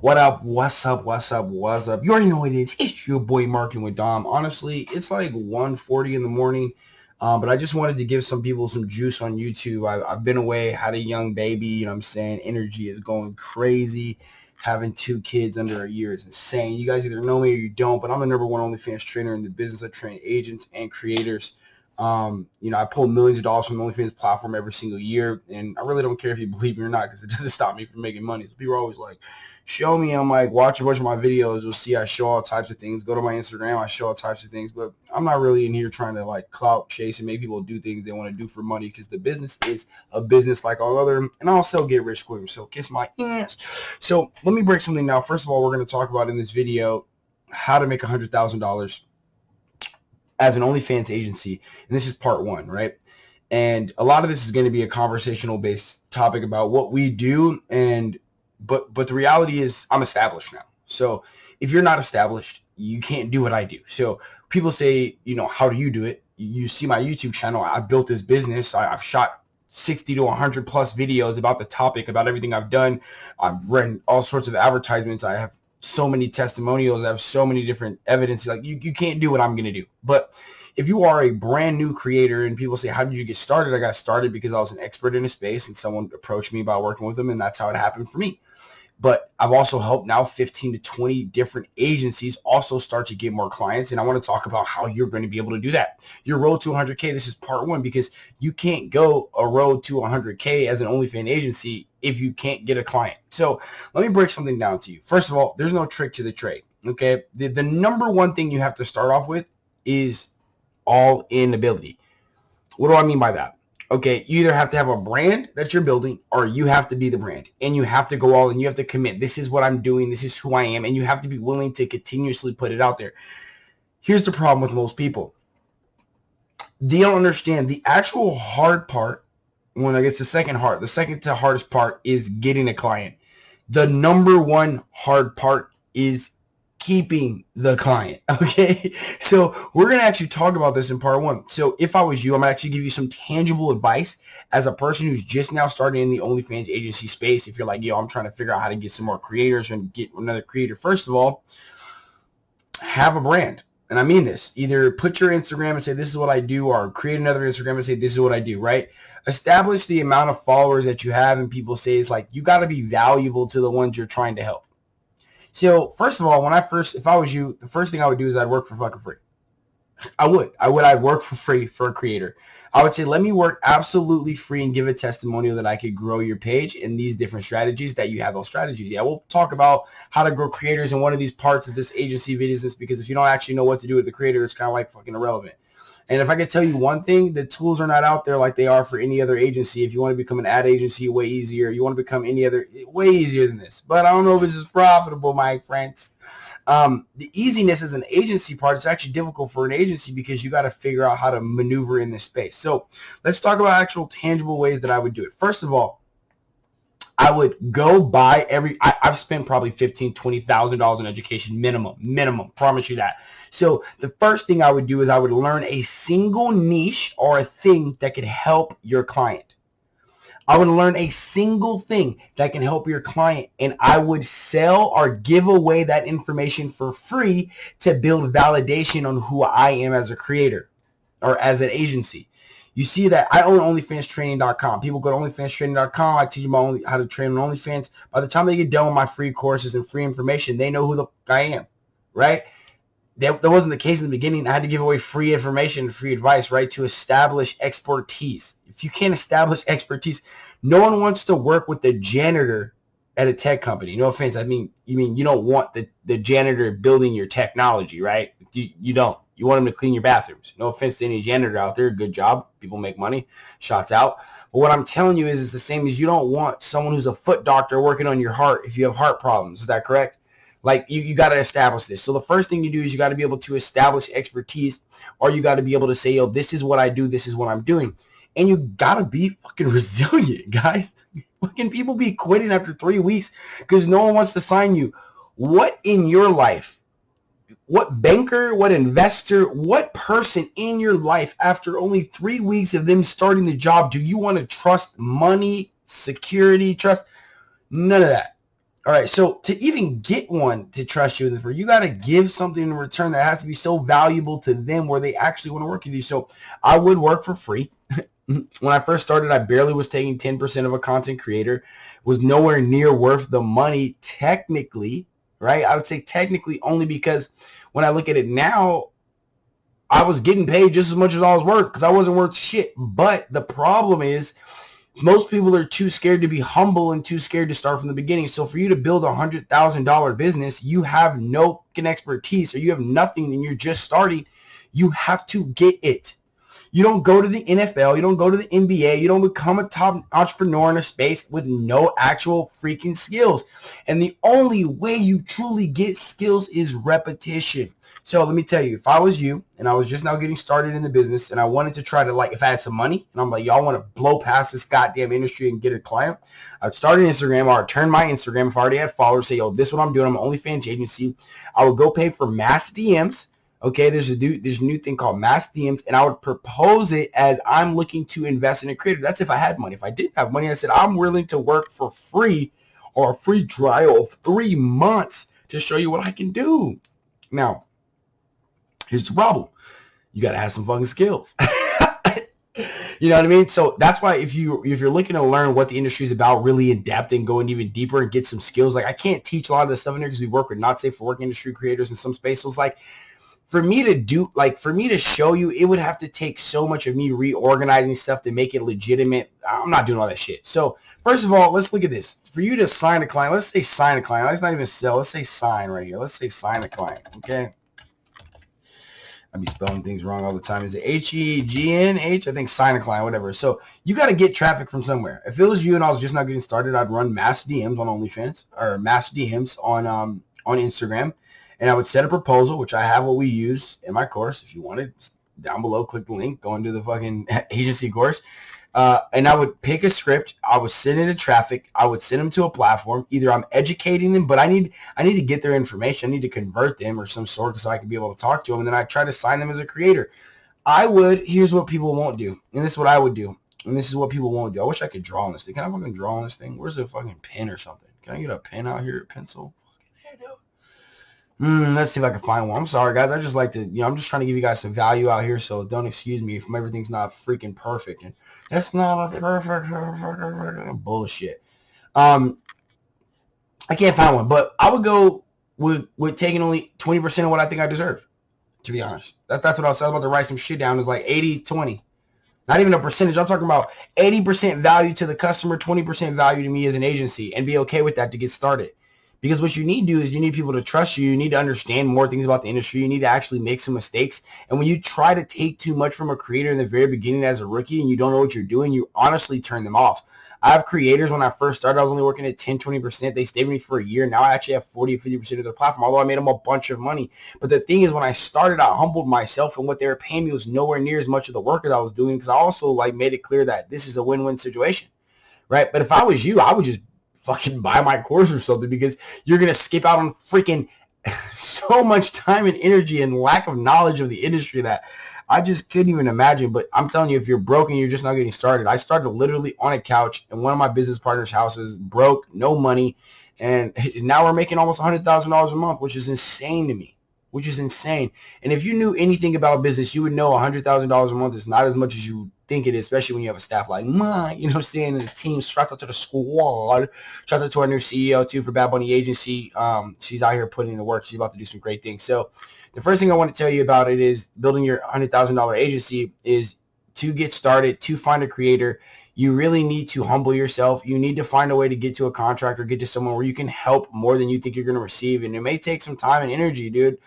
What up? What's up? What's up? What's up? You already know what it is. It's your boy Marketing with Dom. Honestly, it's like 1.40 in the morning. Um, but I just wanted to give some people some juice on YouTube. I, I've been away, had a young baby. You know what I'm saying? Energy is going crazy. Having two kids under a year is insane. You guys either know me or you don't, but I'm the number one OnlyFans trainer in the business. I train agents and creators. Um, you know, I pull millions of dollars from the OnlyFans platform every single year, and I really don't care if you believe me or not because it doesn't stop me from making money. So people are always like, show me. I'm like, watch a bunch of my videos. You'll see I show all types of things. Go to my Instagram. I show all types of things. But I'm not really in here trying to like clout chase and make people do things they want to do for money because the business is a business like all other. And I'll also get rich quick. So kiss my ass. So let me break something now. First of all, we're going to talk about in this video how to make $100,000 as an OnlyFans agency. And this is part one, right? And a lot of this is going to be a conversational based topic about what we do and but but the reality is I'm established now. So if you're not established, you can't do what I do. So people say, you know, how do you do it? You see my YouTube channel. I built this business. I, have shot 60 to 100 plus videos about the topic, about everything I've done. I've read all sorts of advertisements. I have so many testimonials. I have so many different evidence. Like you, you can't do what I'm going to do. But if you are a brand new creator and people say, how did you get started? I got started because I was an expert in a space and someone approached me about working with them and that's how it happened for me. But I've also helped now 15 to 20 different agencies also start to get more clients. And I want to talk about how you're going to be able to do that. Your road to 100K, this is part one, because you can't go a road to 100K as an OnlyFans agency if you can't get a client. So let me break something down to you. First of all, there's no trick to the trade. Okay. The, the number one thing you have to start off with is all in ability. What do I mean by that? Okay, you either have to have a brand that you're building or you have to be the brand and you have to go all and you have to commit. This is what I'm doing. This is who I am. And you have to be willing to continuously put it out there. Here's the problem with most people. They don't understand the actual hard part. When I guess the second hard, the second to hardest part is getting a client. The number one hard part is keeping the client. Okay. So we're going to actually talk about this in part one. So if I was you, I'm actually give you some tangible advice as a person who's just now starting in the OnlyFans agency space. If you're like, yo, I'm trying to figure out how to get some more creators and get another creator. First of all, have a brand. And I mean this, either put your Instagram and say, this is what I do, or create another Instagram and say, this is what I do, right? Establish the amount of followers that you have and people say it's like, you got to be valuable to the ones you're trying to help. So first of all, when I first, if I was you, the first thing I would do is I'd work for fucking free. I would. I would. I'd work for free for a creator. I would say, let me work absolutely free and give a testimonial that I could grow your page in these different strategies that you have those strategies. Yeah, we'll talk about how to grow creators in one of these parts of this agency business because if you don't actually know what to do with the creator, it's kind of like fucking irrelevant. And if I could tell you one thing, the tools are not out there like they are for any other agency. If you want to become an ad agency, way easier. You want to become any other, way easier than this. But I don't know if it's as profitable, my friends. Um, the easiness as an agency part is actually difficult for an agency because you got to figure out how to maneuver in this space. So let's talk about actual tangible ways that I would do it. First of all, I would go buy every, I, have spent probably fifteen, twenty thousand dollars in education minimum, minimum, promise you that. So the first thing I would do is I would learn a single niche or a thing that could help your client. I would learn a single thing that can help your client and I would sell or give away that information for free to build validation on who I am as a creator or as an agency. You see that I own OnlyFansTraining.com. People go to OnlyFansTraining.com. I teach them only how to train on OnlyFans. By the time they get done with my free courses and free information, they know who the I am, right? That, that wasn't the case in the beginning. I had to give away free information, free advice, right, to establish expertise. If you can't establish expertise, no one wants to work with the janitor at a tech company. No offense. I mean, you mean you don't want the, the janitor building your technology, right? You, you don't. You want them to clean your bathrooms. No offense to any janitor out there. Good job. People make money. Shots out. But what I'm telling you is it's the same as you don't want someone who's a foot doctor working on your heart if you have heart problems. Is that correct? Like you, you got to establish this. So the first thing you do is you got to be able to establish expertise or you got to be able to say, yo, this is what I do. This is what I'm doing. And you got to be fucking resilient, guys. Fucking people be quitting after three weeks because no one wants to sign you. What in your life what banker, what investor, what person in your life after only three weeks of them starting the job do you want to trust money, security, trust? None of that. All right, so to even get one to trust you in the you got to give something in return that has to be so valuable to them where they actually want to work with you. So I would work for free. when I first started, I barely was taking 10% of a content creator, was nowhere near worth the money technically, right? I would say technically only because when I look at it now, I was getting paid just as much as I was worth because I wasn't worth shit. But the problem is most people are too scared to be humble and too scared to start from the beginning. So for you to build a hundred thousand dollar business, you have no expertise or you have nothing and you're just starting. You have to get it. You don't go to the NFL. You don't go to the NBA. You don't become a top entrepreneur in a space with no actual freaking skills. And the only way you truly get skills is repetition. So let me tell you, if I was you and I was just now getting started in the business and I wanted to try to like, if I had some money and I'm like, y'all want to blow past this goddamn industry and get a client, I'd start an Instagram or I'd turn my Instagram if I already had followers, say, yo, this is what I'm doing. I'm an OnlyFans agency. I would go pay for mass DMs Okay, there's a new there's a new thing called mass DMs, and I would propose it as I'm looking to invest in a creator. That's if I had money. If I didn't have money, I said I'm willing to work for free or a free trial of three months to show you what I can do. Now, here's the problem: you got to have some fucking skills. you know what I mean? So that's why if you if you're looking to learn what the industry is about really in depth and going even deeper and get some skills, like I can't teach a lot of this stuff in here because we work with not safe for work industry creators in some space. So it's like for me to do like for me to show you it would have to take so much of me reorganizing stuff to make it legitimate i'm not doing all that shit so first of all let's look at this for you to sign a client let's say sign a client let's not even sell let's say sign right here let's say sign a client okay I'd be spelling things wrong all the time. Is it H-E-G-N-H? I think sign a client, whatever. So you got to get traffic from somewhere. If it was you and I was just not getting started, I'd run mass DMs on OnlyFans or mass DMs on um, on Instagram and I would set a proposal, which I have what we use in my course. If you wanted, down below, click the link, go into the fucking agency course. Uh, and I would pick a script. I would send it to traffic. I would send them to a platform. Either I'm educating them, but I need I need to get their information. I need to convert them or some sort so I can be able to talk to them. And then I try to sign them as a creator. I would. Here's what people won't do, and this is what I would do, and this is what people won't do. I wish I could draw on this thing. Can I fucking draw on this thing? Where's the fucking pen or something? Can I get a pen out here, a pencil? Mm, let's see if I can find one. I'm sorry, guys. I just like to, you know, I'm just trying to give you guys some value out here, so don't excuse me if everything's not freaking perfect. And that's not a perfect bullshit. Um, I can't find one, but I would go with with taking only 20% of what I think I deserve. To be honest, that, that's what I was, I was about to write some shit down. Is like 80, 20. Not even a percentage. I'm talking about 80% value to the customer, 20% value to me as an agency, and be okay with that to get started. Because what you need to do is you need people to trust you. You need to understand more things about the industry. You need to actually make some mistakes. And when you try to take too much from a creator in the very beginning as a rookie and you don't know what you're doing, you honestly turn them off. I have creators when I first started, I was only working at 10, 20%. They stayed with me for a year. Now I actually have 40, 50% of their platform, although I made them a bunch of money. But the thing is, when I started, I humbled myself and what they were paying me was nowhere near as much of the work as I was doing because I also like made it clear that this is a win-win situation, right? But if I was you, I would just fucking buy my course or something because you're going to skip out on freaking so much time and energy and lack of knowledge of the industry that I just couldn't even imagine. But I'm telling you, if you're broken, you're just not getting started. I started literally on a couch in one of my business partners' houses, broke, no money. And now we're making almost $100,000 a month, which is insane to me, which is insane. And if you knew anything about business, you would know $100,000 a month is not as much as you think it is, especially when you have a staff like mine, you know what I'm saying? The team, shout out to the squad. Shout out to our new CEO too for Bad Bunny Agency. Um, she's out here putting in the work. She's about to do some great things. So the first thing I want to tell you about it is building your $100,000 agency is to get started, to find a creator, you really need to humble yourself. You need to find a way to get to a contract or get to someone where you can help more than you think you're going to receive. And it may take some time and energy, dude.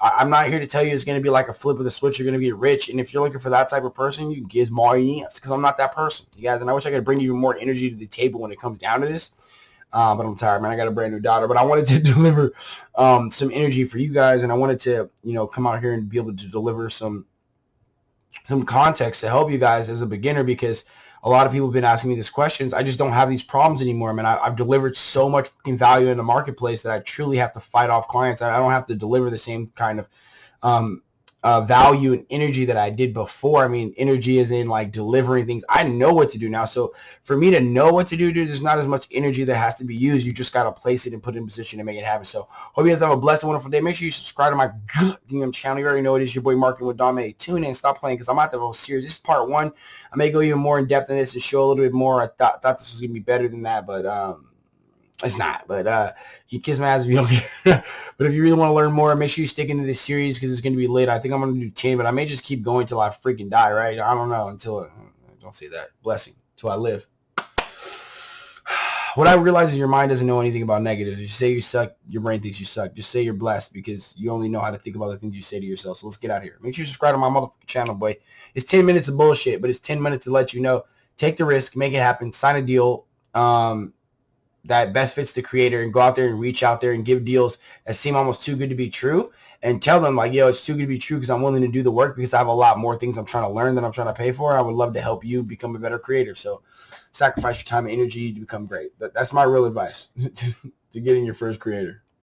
I, am not here to tell you it's going to be like a flip of the switch. You're going to be rich. And if you're looking for that type of person, you give more yes because I'm not that person, you guys. And I wish I could bring you more energy to the table when it comes down to this. Uh, but I'm tired, man. I got a brand new daughter. But I wanted to deliver um, some energy for you guys, and I wanted to, you know, come out here and be able to deliver some some context to help you guys as a beginner because – a lot of people have been asking me these questions. I just don't have these problems anymore, I man. I, have delivered so much value in the marketplace that I truly have to fight off clients. I, I don't have to deliver the same kind of um, uh, value and energy that I did before. I mean, energy is in like delivering things. I know what to do now. So for me to know what to do, dude, there's not as much energy that has to be used. You just got to place it and put it in position to make it happen. So hope you guys have a blessed wonderful day. Make sure you subscribe to my DM channel. You already know it is your boy Marketing with Dom. Hey, tune in, stop playing because I'm out the whole series. This is part one. I may go even more in depth in this and show a little bit more. I thought, thought this was going to be better than that, but um, it's not, but uh, you kiss my ass if you don't care. but if you really want to learn more, make sure you stick into this series because it's going to be lit. I think I'm going to do 10, but I may just keep going till I freaking die, right? I don't know until, uh, don't say that. Blessing. Till I live. What I realize is your mind doesn't know anything about negatives. You say you suck, your brain thinks you suck. Just say you're blessed because you only know how to think about the things you say to yourself. So let's get out of here. Make sure you subscribe to my motherfucking channel, boy. It's 10 minutes of bullshit, but it's 10 minutes to let you know. Take the risk, make it happen, sign a deal. Um, that best fits the creator and go out there and reach out there and give deals that seem almost too good to be true and tell them like, yo, it's too good to be true because I'm willing to do the work because I have a lot more things I'm trying to learn than I'm trying to pay for. I would love to help you become a better creator. So sacrifice your time and energy to become great. But that's my real advice to getting your first creator.